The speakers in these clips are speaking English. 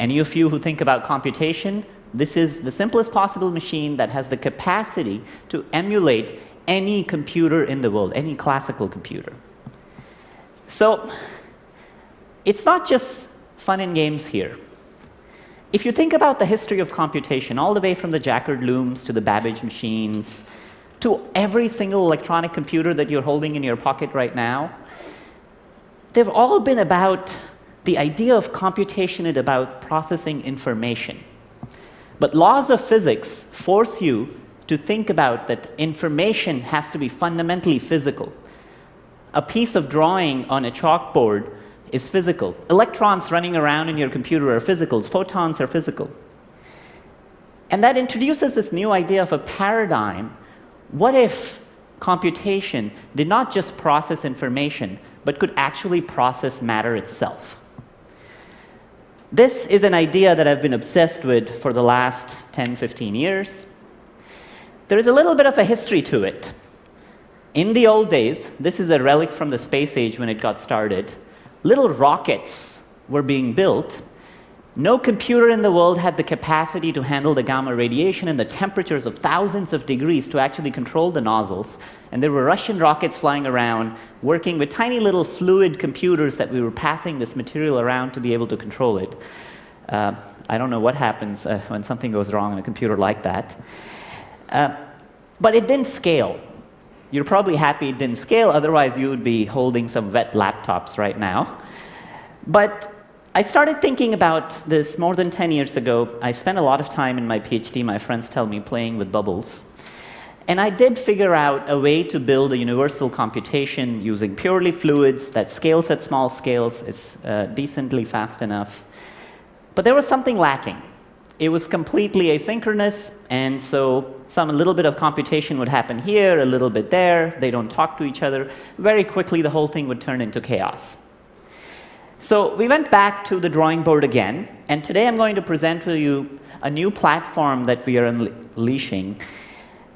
Any of you who think about computation, this is the simplest possible machine that has the capacity to emulate any computer in the world, any classical computer. So it's not just fun and games here. If you think about the history of computation, all the way from the Jacquard looms to the Babbage machines, to every single electronic computer that you're holding in your pocket right now, they've all been about the idea of computation is about processing information. But laws of physics force you to think about that information has to be fundamentally physical. A piece of drawing on a chalkboard is physical. Electrons running around in your computer are physical. Photons are physical. And that introduces this new idea of a paradigm. What if computation did not just process information, but could actually process matter itself? This is an idea that I've been obsessed with for the last 10, 15 years. There is a little bit of a history to it. In the old days, this is a relic from the space age when it got started, little rockets were being built. No computer in the world had the capacity to handle the gamma radiation and the temperatures of thousands of degrees to actually control the nozzles. And there were Russian rockets flying around, working with tiny little fluid computers that we were passing this material around to be able to control it. Uh, I don't know what happens uh, when something goes wrong in a computer like that. Uh, but it didn't scale. You're probably happy it didn't scale, otherwise you would be holding some wet laptops right now. But I started thinking about this more than 10 years ago. I spent a lot of time in my PhD, my friends tell me, playing with bubbles. And I did figure out a way to build a universal computation using purely fluids that scales at small scales, is uh, decently fast enough. But there was something lacking. It was completely asynchronous, and so some a little bit of computation would happen here, a little bit there. They don't talk to each other. Very quickly, the whole thing would turn into chaos. So we went back to the drawing board again, and today I'm going to present to you a new platform that we are unleashing,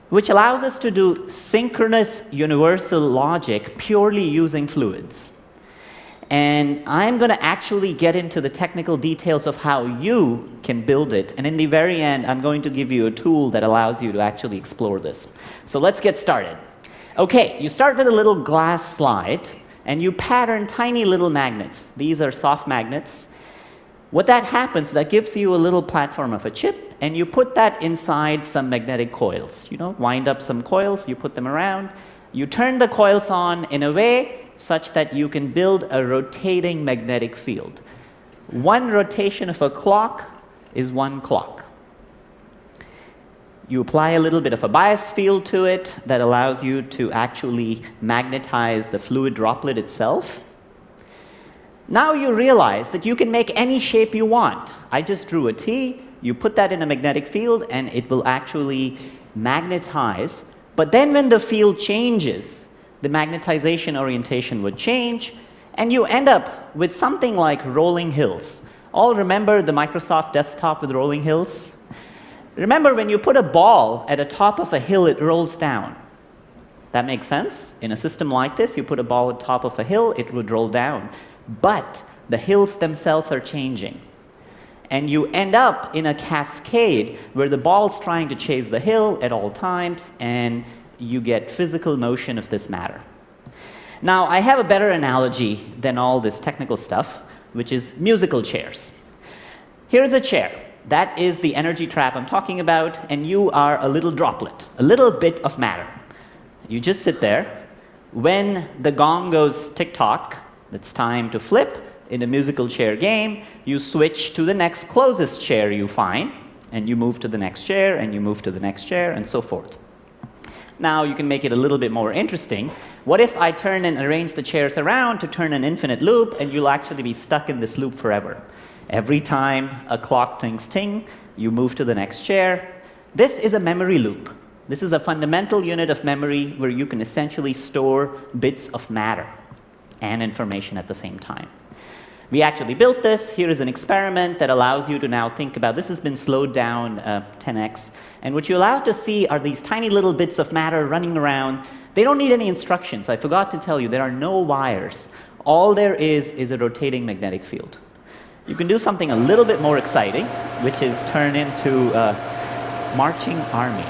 which allows us to do synchronous universal logic purely using fluids. And I'm going to actually get into the technical details of how you can build it. And in the very end, I'm going to give you a tool that allows you to actually explore this. So let's get started. OK, you start with a little glass slide, and you pattern tiny little magnets. These are soft magnets. What that happens, that gives you a little platform of a chip, and you put that inside some magnetic coils. You know, wind up some coils, you put them around. You turn the coils on in a way such that you can build a rotating magnetic field. One rotation of a clock is one clock. You apply a little bit of a bias field to it that allows you to actually magnetize the fluid droplet itself. Now you realize that you can make any shape you want. I just drew a T, you put that in a magnetic field, and it will actually magnetize. But then when the field changes, the magnetization orientation would change, and you end up with something like rolling hills. All remember the Microsoft desktop with rolling hills? Remember when you put a ball at the top of a hill, it rolls down. That makes sense? In a system like this, you put a ball at the top of a hill, it would roll down. But the hills themselves are changing. And you end up in a cascade where the ball's trying to chase the hill at all times, and you get physical motion of this matter. Now, I have a better analogy than all this technical stuff, which is musical chairs. Here's a chair. That is the energy trap I'm talking about, and you are a little droplet, a little bit of matter. You just sit there. When the gong goes tick-tock, it's time to flip. In a musical chair game, you switch to the next closest chair you find, and you move to the next chair, and you move to the next chair, and so forth. Now you can make it a little bit more interesting. What if I turn and arrange the chairs around to turn an infinite loop, and you'll actually be stuck in this loop forever? Every time a clock tings ting, you move to the next chair. This is a memory loop. This is a fundamental unit of memory where you can essentially store bits of matter and information at the same time. We actually built this. Here is an experiment that allows you to now think about this has been slowed down uh, 10x. And what you're allowed to see are these tiny little bits of matter running around. They don't need any instructions. I forgot to tell you, there are no wires. All there is is a rotating magnetic field. You can do something a little bit more exciting, which is turn into a marching army.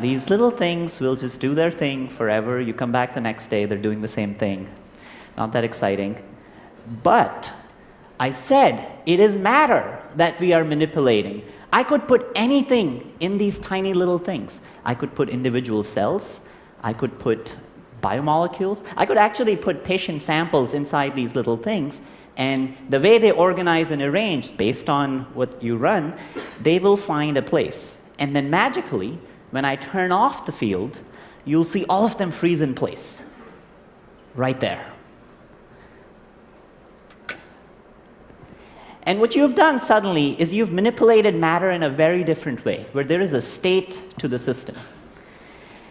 These little things will just do their thing forever. You come back the next day, they're doing the same thing. Not that exciting. But I said it is matter that we are manipulating. I could put anything in these tiny little things. I could put individual cells. I could put biomolecules. I could actually put patient samples inside these little things. And the way they organize and arrange based on what you run, they will find a place. And then magically, when I turn off the field, you'll see all of them freeze in place. Right there. And what you've done suddenly is you've manipulated matter in a very different way, where there is a state to the system.